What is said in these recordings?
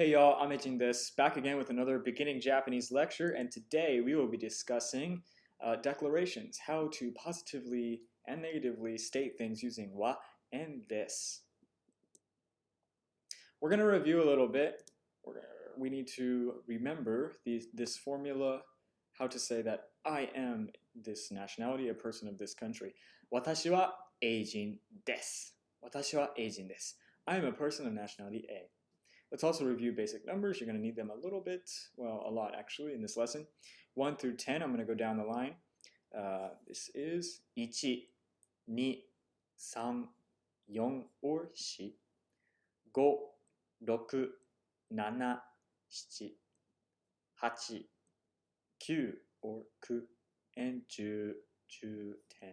Hey y'all, I'm Ijin this, back again with another beginning Japanese lecture, and today we will be discussing uh, declarations, how to positively and negatively state things using wa and this. We're going to review a little bit. Gonna, we need to remember this formula, how to say that I am this nationality, a person of this country. Watashi wa eijin desu. Watashi wa desu. I am a person of nationality A. Let's also review basic numbers. You're going to need them a little bit, well, a lot actually in this lesson. 1 through 10, I'm going to go down the line. Uh, this is 1, 2, 3, 4 or 4, 5, 6, 7, 7, 8, 9 or 9, and 10, 10.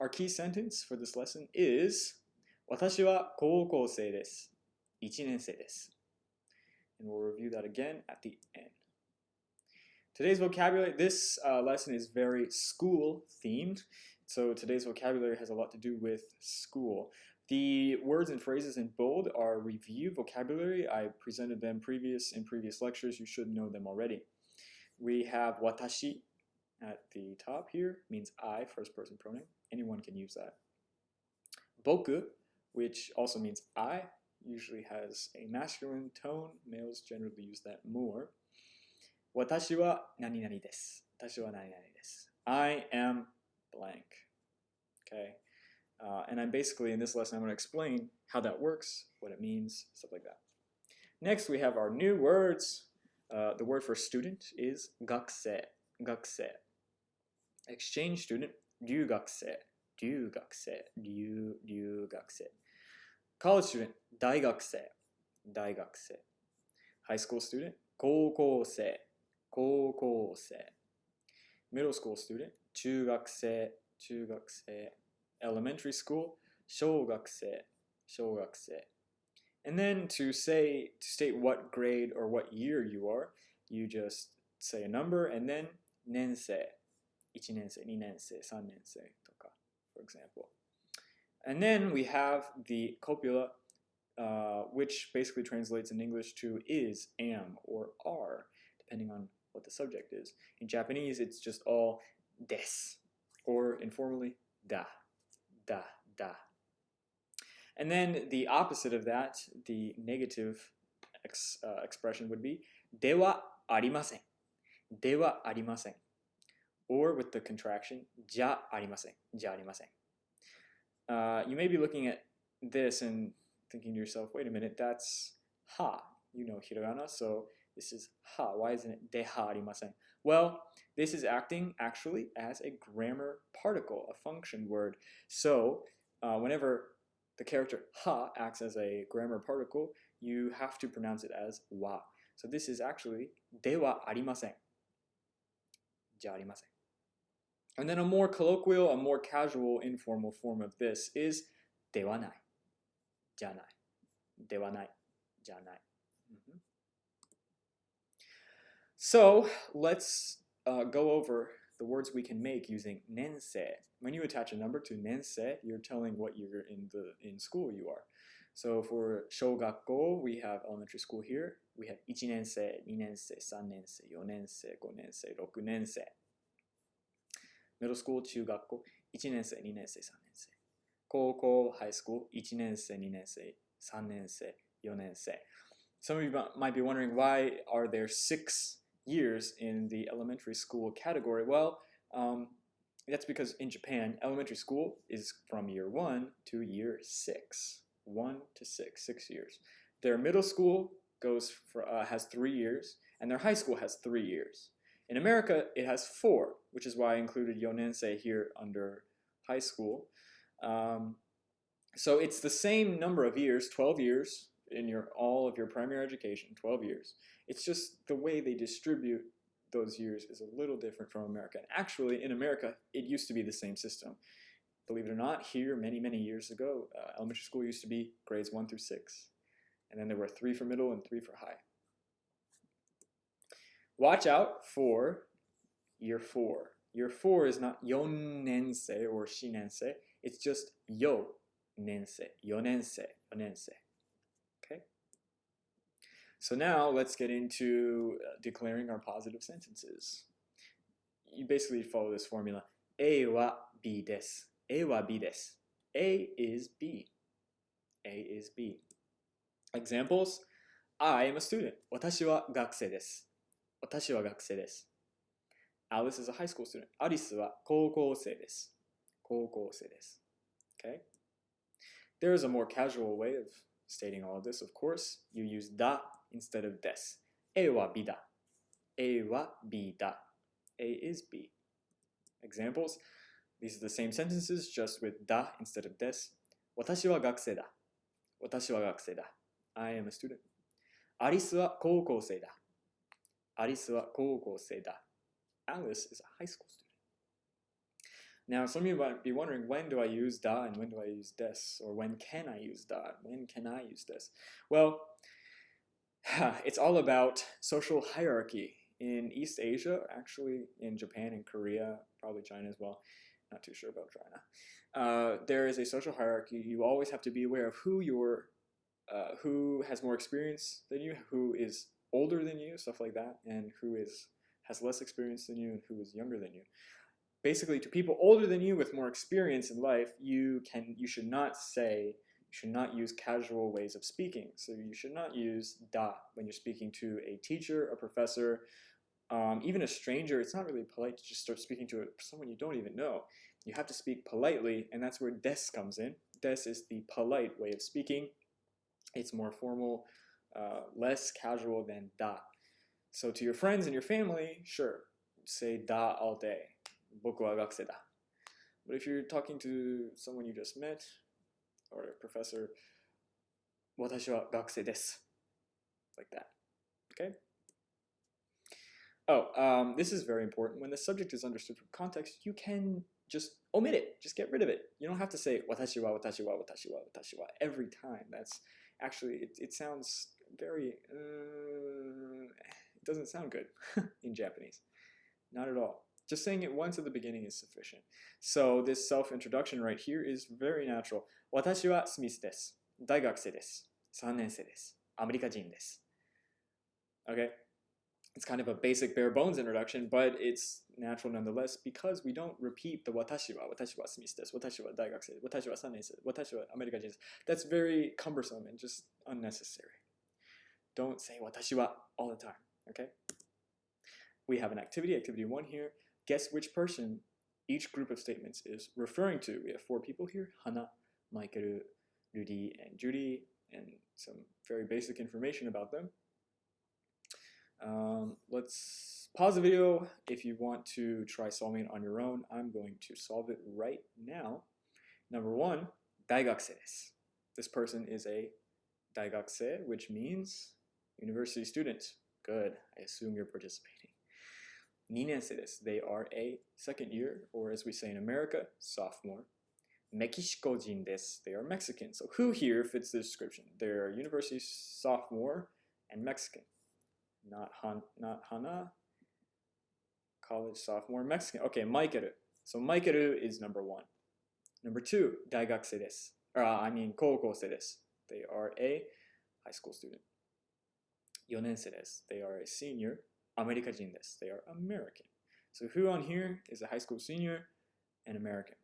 Our key sentence for this lesson is 私は高校生です。1年生です。And we'll review that again at the end. Today's vocabulary, this uh, lesson is very school themed. So today's vocabulary has a lot to do with school. The words and phrases in bold are review vocabulary. I presented them previous in previous lectures. You should know them already. We have watashi at the top here, means I, first person pronoun. Anyone can use that. Boku which also means I, usually has a masculine tone. Males generally use that more. 私は何々です。私は何々です。I am blank. Okay. Uh, and I'm basically, in this lesson, I'm going to explain how that works, what it means, stuff like that. Next, we have our new words. Uh, the word for student is 学生,学生. Exchange student, 留学生, 留学生,留,留学生. College student, 大学生、大学生。High school student, 高校生、高校生。Middle school student, 中学生、中学生。Elementary school, 小学生、小学生。And then to say, to state what grade or what year you are, you just say a number and then 年生。1年生、2年生、3年生とか、 for example. And then we have the copula, uh, which basically translates in English to is, am, or are, depending on what the subject is. In Japanese, it's just all des, or informally, da, da, da. And then the opposite of that, the negative ex, uh, expression would be dewa arimasen, dewa arimasen, or with the contraction ja arimasen. Uh, you may be looking at this and thinking to yourself, wait a minute, that's ha. You know hiragana, so this is ha. Why isn't it deha arimasen? Well, this is acting actually as a grammar particle, a function word. So uh, whenever the character ha acts as a grammar particle, you have to pronounce it as wa. So this is actually dewa arimasen. Ja arimasen. And then a more colloquial, a more casual, informal form of this is ではない。じゃない。ではない。じゃない。Mm -hmm. So let's uh, go over the words we can make using 年生. When you attach a number to 年生, you're telling what year in the in school you are. So for 小学校, we have elementary school here. We have 1年生、2年生、3年生、4年生、5年生、6年生。 middle school 中学校1年生2年生3年生高校 high school 1年生2年生3年生4年生 Some of you might be wondering why are there six years in the elementary school category? Well, um, that's because in Japan, elementary school is from year one to year six. One to six, six years. Their middle school goes for, uh, has three years, and their high school has three years. In America, it has four, which is why I included Yonensei here under high school. Um, so it's the same number of years, 12 years in your all of your primary education, 12 years. It's just the way they distribute those years is a little different from America. And Actually, in America, it used to be the same system. Believe it or not, here many, many years ago, uh, elementary school used to be grades 1 through 6. And then there were three for middle and three for high. Watch out for year four. Year four is not yonense or shinense. It's just yo nense, yonense, yonense. Okay? So now let's get into uh, declaring our positive sentences. You basically follow this formula. A は B です。A は B です。A is B. A is B. Examples I am a student. 私は学生です。 私は学生です。Alice is a high school student. アリスは高校生です。高校生です。Okay? There is a more casual way of stating all of this, of course. You use だ instead of です。A は B だ。A は B だ。A is B. Examples These are the same sentences, just with だ instead of です。私は学生だ。私は学生だ。I am a student. アリスは高校生だ。アリスは高校生だ。Alice is a high school student. Now, some of you might be wondering, when do I use da and when do I use des? Or when can I use da? When can I use des? Well, it's all about social hierarchy. In East Asia, actually in Japan and Korea, probably China as well, not too sure about China, uh, there is a social hierarchy. You always have to be aware of who your, uh, who has more experience than you, who is older than you, stuff like that, and who is has less experience than you and who is younger than you. Basically, to people older than you with more experience in life, you can you should not say you should not use casual ways of speaking. So you should not use da when you're speaking to a teacher, a professor, um, even a stranger. It's not really polite to just start speaking to someone you don't even know. You have to speak politely, and that's where des comes in. Des is the polite way of speaking. It's more formal, uh, less casual than da. So to your friends and your family, sure, say da all day. Boku wa gakuse da. But if you're talking to someone you just met, or a professor, watashi wa gakuse desu. Like that. Okay? Oh, um, this is very important. When the subject is understood from context, you can just omit it. Just get rid of it. You don't have to say watashi wa, watashi wa, watashi wa, watashi wa every time. That's actually, it, it sounds very, uh, it doesn't sound good in Japanese. Not at all. Just saying it once at the beginning is sufficient. So this self-introduction right here is very natural. 私はスミスです。大学生です。3年生です。アメリカ人です。Okay? It's kind of a basic bare bones introduction, but it's natural nonetheless because we don't repeat the 私は、私はスミスです。私は大学生です。私は3年生です。私はアメリカ人です。That's very cumbersome and just unnecessary. Don't say watashi wa all the time, okay? We have an activity, activity one here. Guess which person each group of statements is referring to. We have four people here, Hana, Michael, Rudy, and Judy, and some very basic information about them. Um, let's pause the video if you want to try solving it on your own. I'm going to solve it right now. Number one, daigakse This person is a daigakse, which means University students, good, I assume you're participating. Ninensedes, they are a second year, or as we say in America, sophomore. Mexicojin des, they are Mexican. So who here fits the description? They're university sophomore and Mexican. Not, han, not Hana, college sophomore, Mexican. Okay, Maikeru. So Maikeru is number one. Number two, daigakusei des. Uh, I mean, koukosei des. They are a high school student. 4年生です. They are a senior. アメリカ人です. They are American. So who on here is a high school senior and American?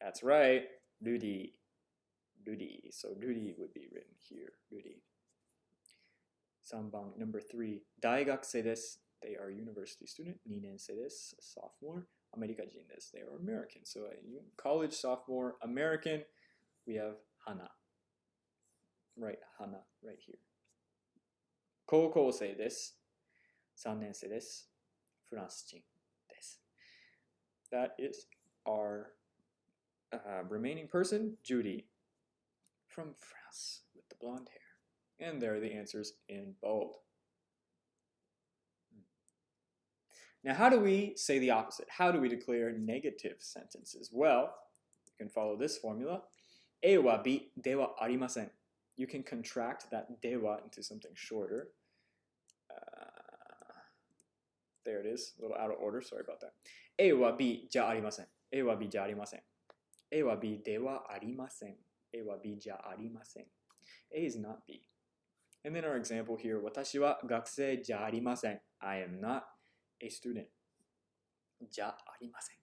That's right, Rudy. Rudy. So Rudy would be written here. Rudy. 3番 number 3大学生です they are university student 2年生です sophomore アメリカ人です they are American so a college sophomore American we have Hana right Hana right here 高校生です3年生ですフランス人です that is our uh, remaining person Judy from France with the blonde hair and there are the answers in bold. Now, how do we say the opposite? How do we declare negative sentences? Well, you can follow this formula. A は B ではありません. You can contract that では into something shorter. Uh, there it is, a little out of order, sorry about that. A は B じゃありません. A は B じゃありません. A は B ではありません. A は B じゃありません. A is not B. And then our example here, 私は学生じゃありません。I am not a student. じゃありません。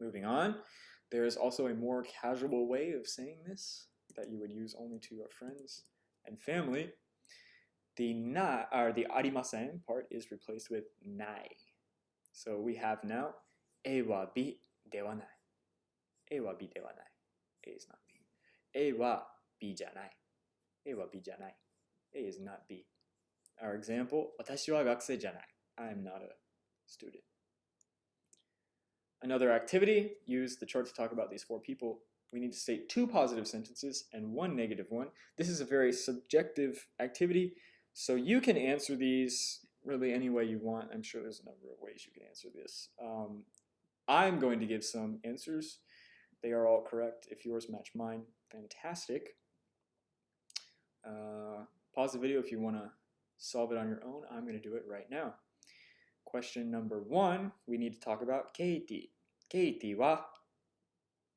Moving on, there is also a more casual way of saying this that you would use only to your friends and family. The na or the arimasen part is replaced with nai. So we have now e wa bi dewa nai. E wa bi dewa nai. A is not B. A wa B janai. A wa B janai. A is not B. Our example, watashi wa gakusei janai. I am not a student. Another activity, use the chart to talk about these four people we need to state two positive sentences and one negative one. This is a very subjective activity, so you can answer these really any way you want. I'm sure there's a number of ways you can answer this. Um, I'm going to give some answers. They are all correct. If yours match mine, fantastic. Uh, pause the video if you want to solve it on your own. I'm going to do it right now. Question number one, we need to talk about Katie. Katie wa.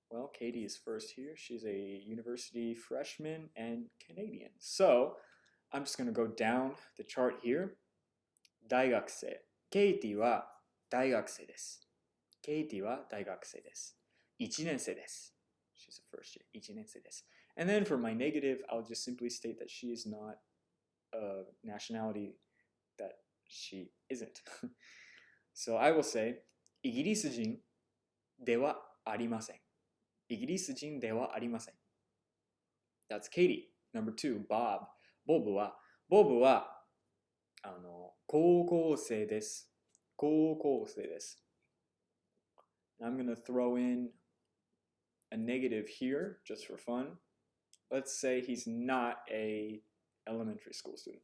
Well, Katie is first here. She's a university freshman and Canadian. So I'm just going to go down the chart here. 大学生。ケイティは大学生です。ケイティは大学生です。1年生です。She's a first year. 1年生です。and then for my negative, I'll just simply state that she is not a nationality that she isn't. so I will say, イギリス人ではありません。 イギリス人ではありません。That's Katie. Number two, Bob. ボブは、ボブは、あの、高校生です。高校生です。I'm going to throw in a negative here just for fun. let's say he's not a elementary school student.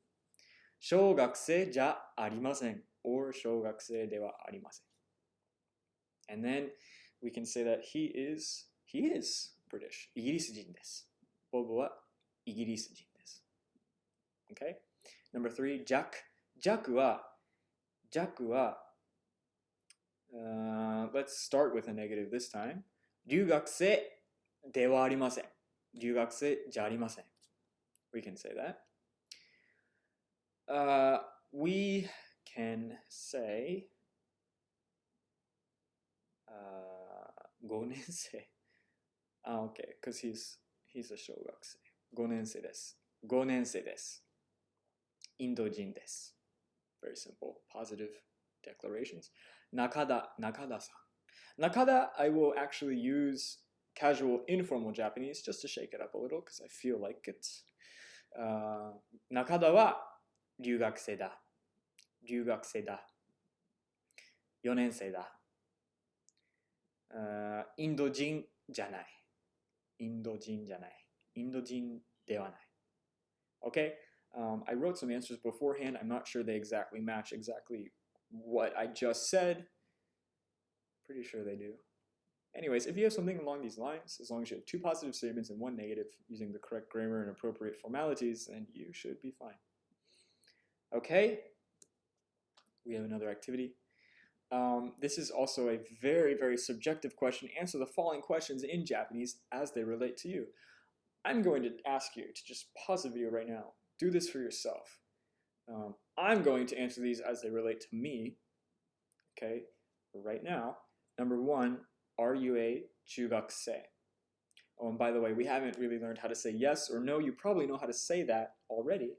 小学生じゃありません or 小学生ではありません And then we can say that he is, he is British. イギリス人です。ボブはイギリス人です。Okay? Number three, ジャック。ジャックは、ジャックは、uh, let's start with a negative this time. 留学生ではありません。留学生じゃありません。We can say that. Uh, we can say uh, 5年生。 あ、OK, because he's, he's a 小学生。5年生です。5年生です。インド人です。Very simple, positive declarations. 中田、中田さん。中田, I will actually use casual, informal Japanese just to shake it up a little because I feel like it. Uh, 中田は留学生だ。留学生だ。4年生だ。Uh, インド人じゃない。 インド人じゃない。インド人ではない。Okay? Um, I wrote some answers beforehand. I'm not sure they exactly match exactly what I just said. Pretty sure they do. Anyways, if you have something along these lines, as long as you have two positive statements and one negative using the correct grammar and appropriate formalities, then you should be fine. Okay, we have another activity. Um, this is also a very, very subjective question. Answer the following questions in Japanese as they relate to you. I'm going to ask you to just pause the video right now. Do this for yourself. Um, I'm going to answer these as they relate to me, okay, right now. Number one, are you a chugakse? Oh, and by the way, we haven't really learned how to say yes or no. You probably know how to say that already.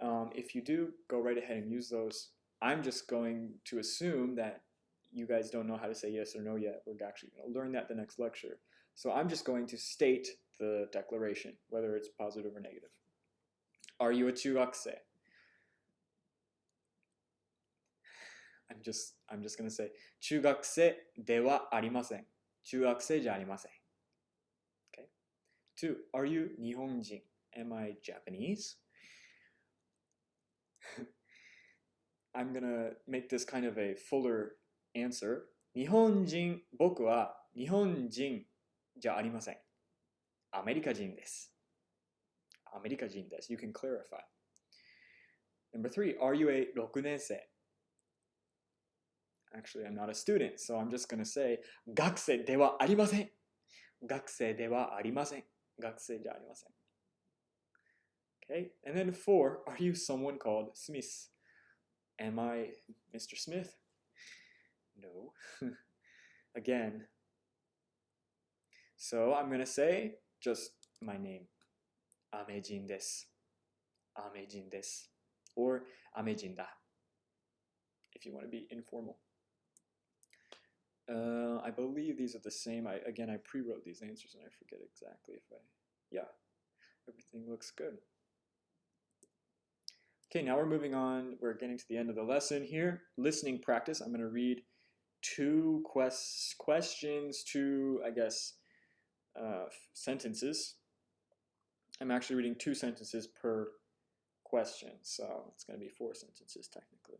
Um, if you do, go right ahead and use those I'm just going to assume that you guys don't know how to say yes or no yet. We're actually going to learn that the next lecture. So I'm just going to state the declaration, whether it's positive or negative. Are you a chugakse? I'm just I'm just going to say chugakse dewa arimasen. Chugakse ja arimasen. Okay? Two, are you Nihonjin? Am I Japanese? I'm gonna make this kind of a fuller answer. 日本人、僕は日本人じゃありません。アメリカ人です。アメリカ人です。You can clarify. Number three, are you a 6年生 Actually, I'm not a student, so I'm just gonna say 学生ではありません。学生ではありません。学生じゃありません。 Okay, and then four, are you someone called Smith? Am I Mr. Smith? No. Again. So I'm gonna say just my name. Amejin desu. Amejin desu. Or Amejin da. If you want to be informal. Uh, I believe these are the same. I again I pre-wrote these answers and I forget exactly if I yeah. Everything looks good. Okay, now we're moving on. We're getting to the end of the lesson here. Listening practice. I'm going to read two quest questions, two, I guess, uh, sentences. I'm actually reading two sentences per question, so it's going to be four sentences technically.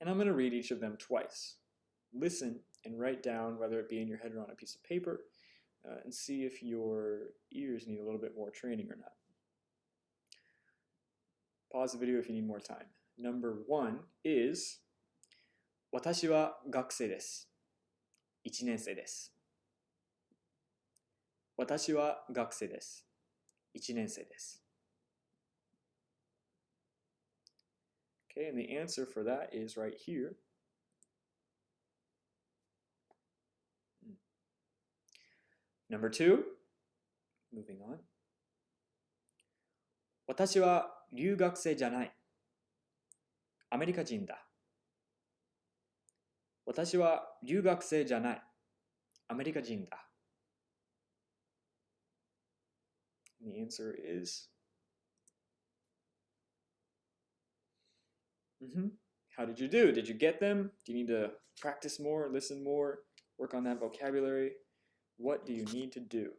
And I'm going to read each of them twice. Listen and write down, whether it be in your head or on a piece of paper, uh, and see if your ears need a little bit more training or not. Pause the video if you need more time. Number one is 私は学生です。1年生です。私は学生です。1年生です。Okay, and the answer for that is right here. Number two, moving on. 私は 留学生じゃない。アメリカ人だ。私は留学生じゃない。アメリカ人だ。The answer is Mm-hmm. How did you do? Did you get them? Do you need to practice more, listen more, work on that vocabulary? What do you need to do?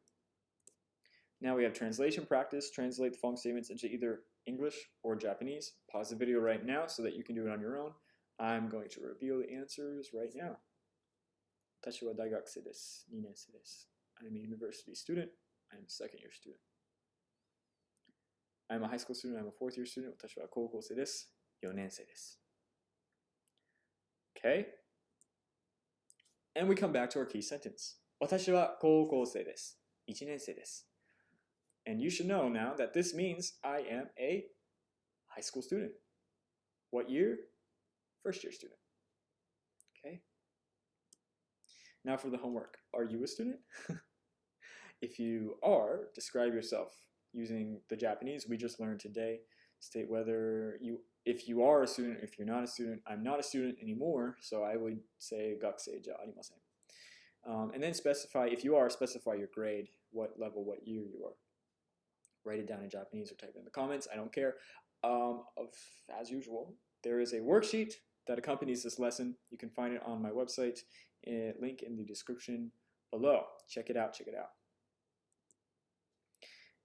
Now we have translation practice. Translate the following statements into either English or Japanese. Pause the video right now so that you can do it on your own. I'm going to reveal the answers right now. 私は大学生です。2年生です。I'm a university student. I'm a second year student. I'm a high school student. I'm a fourth year student. 私は高校生です。4年生です。Okay? And we come back to our key sentence. 私は高校生です。1年生です。 And you should know now that this means I am a high school student. What year? First year student. Okay? Now for the homework. Are you a student? if you are, describe yourself using the Japanese we just learned today. State whether you, if you are a student, if you're not a student. I'm not a student anymore, so I would say gakusei ja arimasen. Um, and then specify, if you are, specify your grade, what level, what year you are write it down in Japanese or type it in the comments. I don't care. Um, of, as usual, there is a worksheet that accompanies this lesson. You can find it on my website, uh, link in the description below. Check it out, check it out.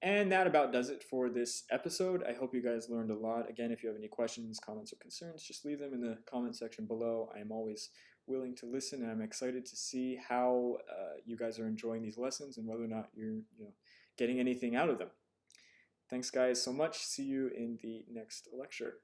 And that about does it for this episode. I hope you guys learned a lot. Again, if you have any questions, comments, or concerns, just leave them in the comment section below. I am always willing to listen, and I'm excited to see how uh, you guys are enjoying these lessons and whether or not you're you know, getting anything out of them. Thanks, guys, so much. See you in the next lecture.